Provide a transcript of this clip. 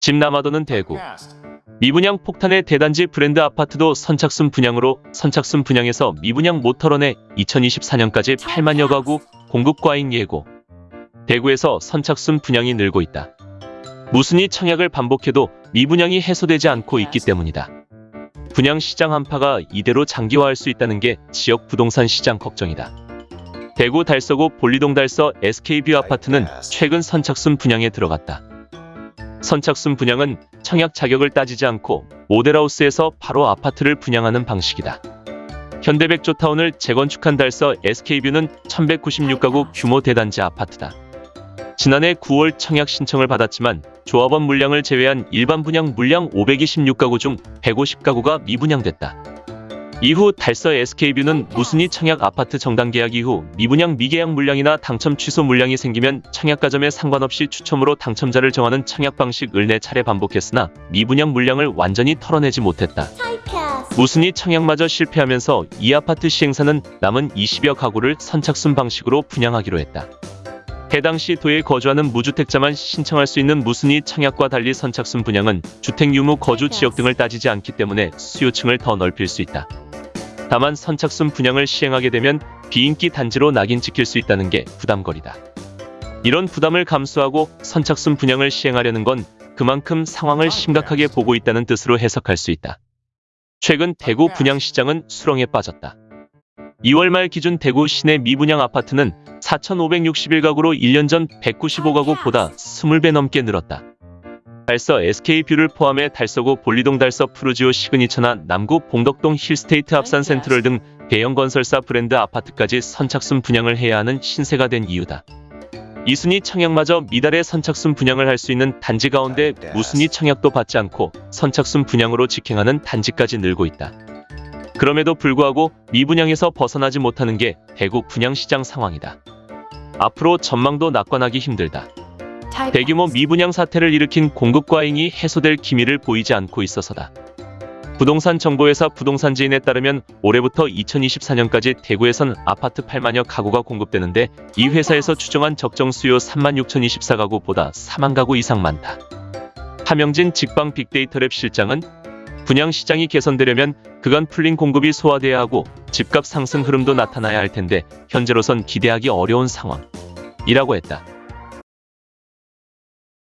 집 남아도는 대구. 미분양 폭탄의 대단지 브랜드 아파트도 선착순 분양으로 선착순 분양에서 미분양 못 털어내 2024년까지 8만여 가구 공급 과잉 예고. 대구에서 선착순 분양이 늘고 있다. 무순위 청약을 반복해도 미분양이 해소되지 않고 있기 때문이다. 분양 시장 한파가 이대로 장기화할 수 있다는 게 지역 부동산 시장 걱정이다. 대구 달서구 본리동 달서 SK뷰 아파트는 최근 선착순 분양에 들어갔다. 선착순 분양은 청약 자격을 따지지 않고 모델하우스에서 바로 아파트를 분양하는 방식이다. 현대백조타운을 재건축한 달서 SK뷰는 1196가구 규모 대단지 아파트다. 지난해 9월 청약 신청을 받았지만 조합원 물량을 제외한 일반 분양 물량 526가구 중 150가구가 미분양됐다. 이후 달서 SK뷰는 무순이 청약 아파트 정당 계약 이후 미분양 미계약 물량이나 당첨 취소 물량이 생기면 청약가점에 상관없이 추첨으로 당첨자를 정하는 청약 방식을 네 차례 반복했으나 미분양 물량을 완전히 털어내지 못했다. 무순이 청약마저 실패하면서 이 아파트 시행사는 남은 20여 가구를 선착순 방식으로 분양하기로 했다. 해당 시도에 거주하는 무주택자만 신청할 수 있는 무순이 청약과 달리 선착순 분양은 주택 유무 거주 지역 등을 따지지 않기 때문에 수요층을 더 넓힐 수 있다. 다만 선착순 분양을 시행하게 되면 비인기 단지로 낙인 찍힐 수 있다는 게 부담거리다. 이런 부담을 감수하고 선착순 분양을 시행하려는 건 그만큼 상황을 심각하게 보고 있다는 뜻으로 해석할 수 있다. 최근 대구 분양 시장은 수렁에 빠졌다. 2월 말 기준 대구 시내 미분양 아파트는 4,561가구로 1년 전 195가구보다 20배 넘게 늘었다. 달서 SK뷰를 포함해 달서구 본리동 달서 푸르지오 시그니처나 남구 봉덕동 힐스테이트 앞산 센트럴 등 대형 건설사 브랜드 아파트까지 선착순 분양을 해야 하는 신세가 된 이유다. 이순위 청약마저 미달의 선착순 분양을 할 수 있는 단지 가운데 무순위 청약도 받지 않고 선착순 분양으로 직행하는 단지까지 늘고 있다. 그럼에도 불구하고 미분양에서 벗어나지 못하는 게 대구 분양시장 상황이다. 앞으로 전망도 낙관하기 힘들다. 대규모 미분양 사태를 일으킨 공급 과잉이 해소될 기미를 보이지 않고 있어서다. 부동산 정보회사 부동산지인에 따르면 올해부터 2024년까지 대구에선 아파트 8만여 가구가 공급되는데 이 회사에서 추정한 적정 수요 36,024가구보다 4만 가구 이상 많다. 하명진 직방 빅데이터랩 실장은 분양 시장이 개선되려면 그간 풀린 공급이 소화돼야 하고 집값 상승 흐름도 나타나야 할 텐데 현재로선 기대하기 어려운 상황이라고 했다.